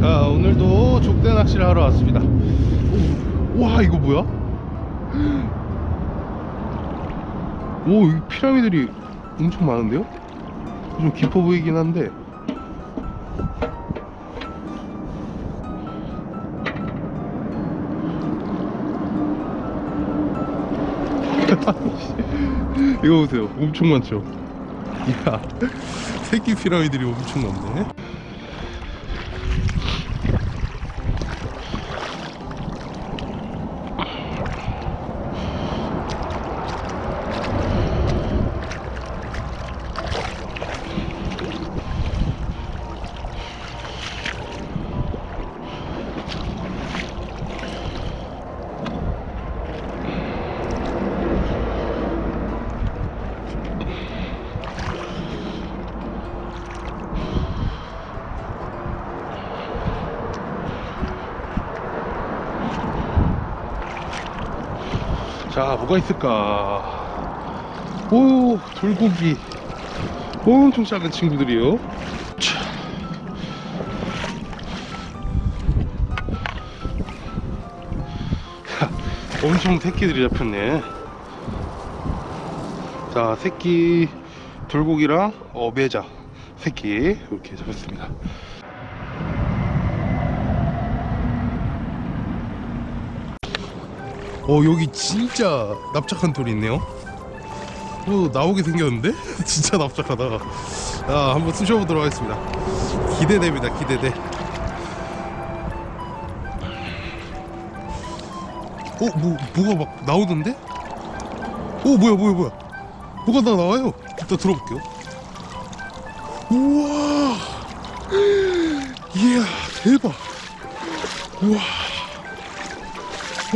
자 오늘도 족대 낚시를 하러 왔습니다 오, 와 이거 뭐야? 오이 피라미들이 엄청 많은데요? 좀 깊어 보이긴 한데 이거 보세요. 엄청 많죠? 이야 새끼 피라미들이 엄청 많네 자 뭐가 있을까? 오 돌고기. 엄청 작은 친구들이요. 엄청 새끼들이 잡혔네. 자 새끼 돌고기랑 어, 매자 새끼 이렇게 잡았습니다 어 여기 진짜 납작한 돌이 있네요. 어 나오게 생겼는데? 진짜 납작하다. 자 한번 쑤셔보도록 하겠습니다. 기대됩니다 기대돼. 어? 뭐, 뭐가 막 나오던데? 어 뭐야 뭐야 뭐야. 뭐가 다 나와요? 일단 들어볼게요. 우와! 이야 대박. 우와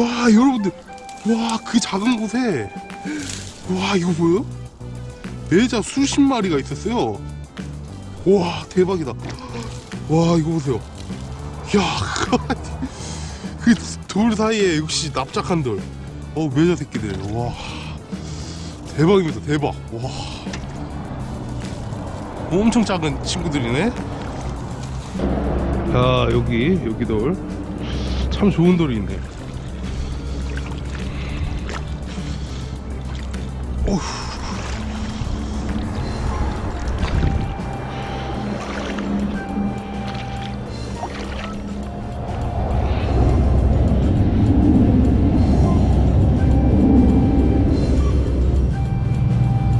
와 여러분들. 와 그 작은 곳에. 와 이거 보여요? 매자 수십 마리가 있었어요. 와 대박이다. 와 이거 보세요. 야그 돌 사이에 역시 납작한 돌 어 매자 새끼들. 와. 대박입니다. 대박. 와. 엄청 작은 친구들이네. 자 여기 여기 돌. 참 좋은 돌이 있네 어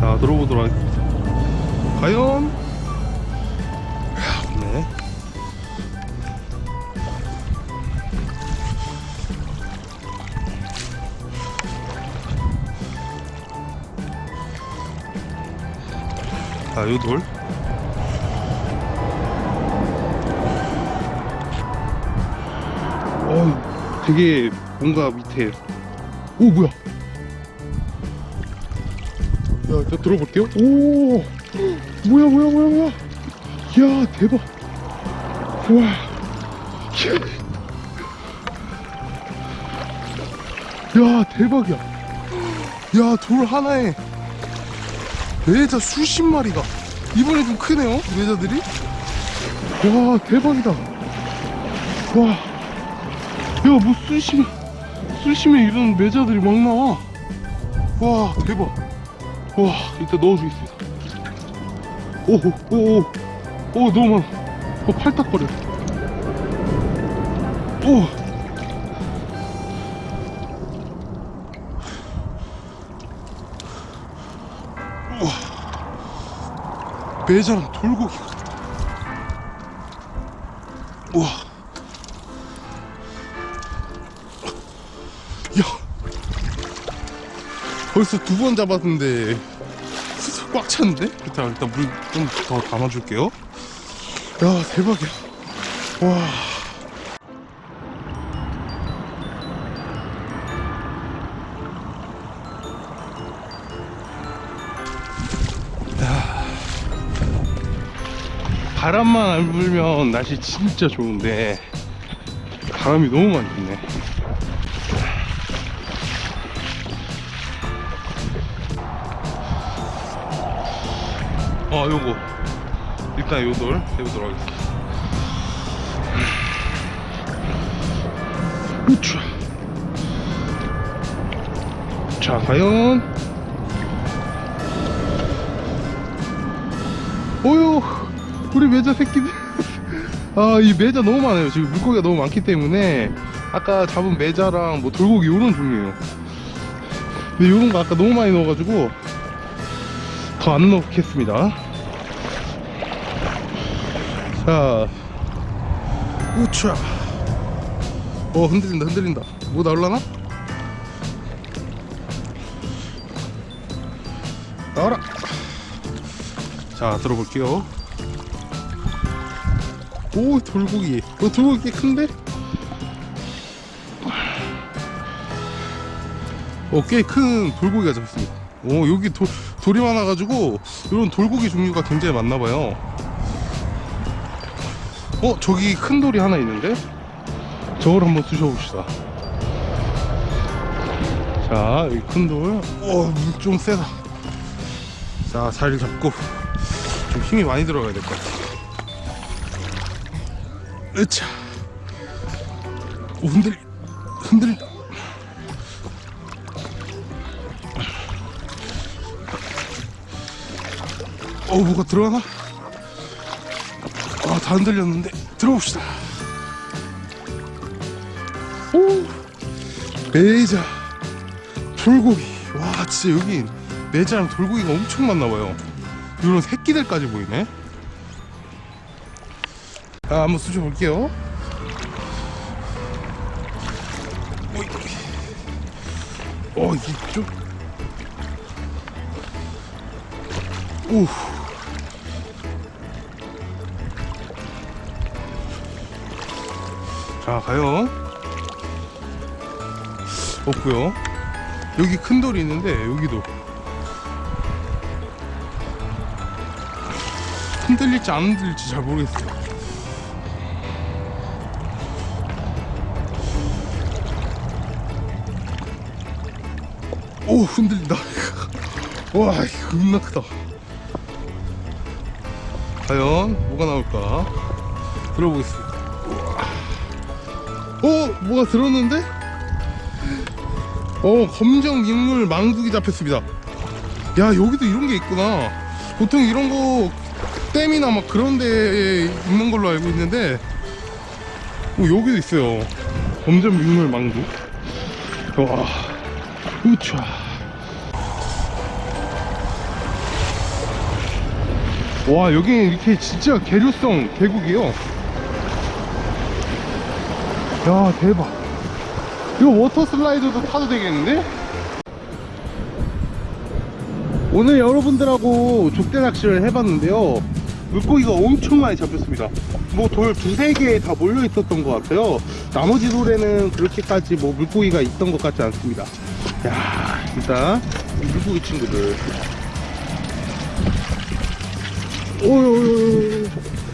자 들어보도록 하겠습니다. 과연 자, 요 돌. 어, 되게 뭔가 밑에. 오, 뭐야? 야, 일단 들어볼게요. 오, 뭐야, 뭐야, 뭐야, 뭐야? 야, 대박. 와. 야, 대박이야. 야, 돌 하나에 매자 수십 마리가. 이번에 좀 크네요 매자들이. 와 대박이다. 와 야 뭐 수심 수심에 이런 매자들이 막 나와. 와 대박. 와 일단 넣어주겠습니다. 오오오오. 오, 너무 많아. 어, 팔딱거려. 오 매자랑 돌고기가 우와. 야. 벌써 두 번 잡았는데 꽉 찼는데? 일단 일단 물 좀 더 담아줄게요. 야 대박이야. 와 바람만 안 불면 날씨 진짜 좋은데 바람이 너무 많이 부네. 어 요거. 일단 요돌 해보도록 하겠습니다. 우차 자 과연? 어휴 우리 매자 새끼들. 아이 매자 너무 많아요. 지금 물고기가 너무 많기 때문에 아까 잡은 매자랑 뭐 돌고기 요런 종류예요. 근데 요런 거 아까 너무 많이 넣어가지고 더 안 넣겠습니다. 자. 우차. 어 흔들린다 흔들린다. 뭐 나올라나? 나와라. 자 들어볼게요 오 돌고기. 어 돌고기 꽤 큰데? 어꽤 큰 돌고기가 잡혔습니다. 오 여기 돌, 돌이 많아가지고 이런 돌고기 종류가 굉장히 많나봐요. 어 저기 큰 돌이 하나 있는데? 저걸 한번 쑤셔봅시다. 자 여기 큰돌. 어좀 세다 자 자리를 잡고 좀 힘이 많이 들어가야 될 것 같아 으차. 오 흔들 흔들린다 어 뭐가 들어가나? 아다 흔들렸는데 들어봅시다. 오 매자 돌고기. 와 진짜 여긴 매자랑 돌고기가 엄청 많나봐요. 이런 새끼들까지 보이네 자 한번 쑤셔 볼게요. 어 이게 좀 오. 자 과연 없고요. 여기 큰 돌이 있는데 여기도. 흔들릴지 안 흔들릴지 잘 모르겠어요 오 흔들린다. 와 겁나 크다. 과연 뭐가 나올까? 들어보겠습니다. 어 뭐가 들었는데? 어 검정 민물 망두기 잡혔습니다. 야 여기도 이런 게 있구나. 보통 이런 거 댐이나 막 그런 데에 있는 걸로 알고 있는데 어, 여기도 있어요. 검정 민물 망두 와 우차 와 여기 이렇게 진짜 계류성 계곡이요. 야 대박. 이거 워터 슬라이드도 타도 되겠는데? 오늘 여러분들하고 족대 낚시를 해봤는데요. 물고기가 엄청 많이 잡혔습니다. 뭐 돌 두세 개 다 몰려 있었던 것 같아요. 나머지 돌에는 그렇게까지 뭐 물고기가 있던 것 같지 않습니다. 야 일단 이 물고기 친구들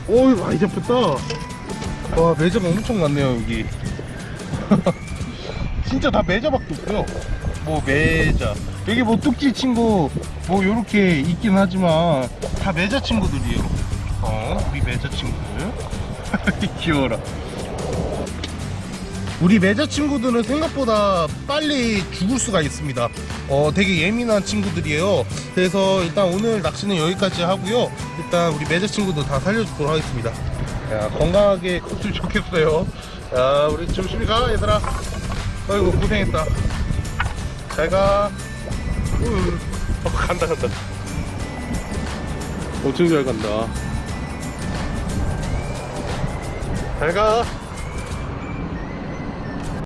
오유 많이 잡혔다. 와 매점 엄청 많네요 여기. 진짜 다 매자밖에 없고요. 뭐 매자. 여기 뭐 뚝지 친구 뭐 요렇게 있긴 하지만 다 매자 친구들이에요. 어 우리 매자 친구들. 귀여워라 우리 매자 친구들은 생각보다 빨리 죽을 수가 있습니다. 어 되게 예민한 친구들이에요. 그래서 일단 오늘 낚시는 여기까지 하고요. 일단 우리 매자 친구들 다 살려주도록 하겠습니다. 야 건강하게 컸으면 좋겠어요. 야 우리 조심히 가 얘들아. 아이고 고생했다. 잘가. 어, 간다 간다. 엄청 잘 간다. 잘가